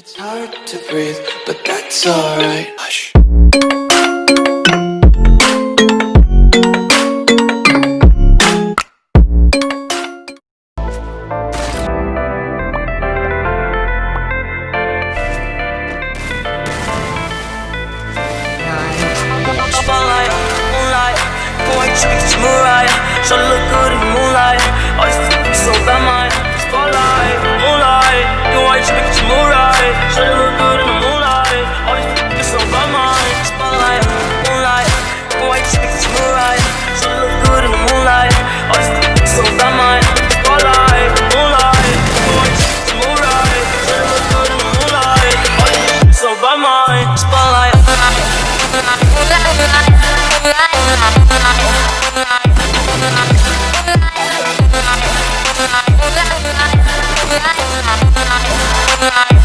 It's hard to breathe, but that's alright. Hush. Moonlight. So look. Bye.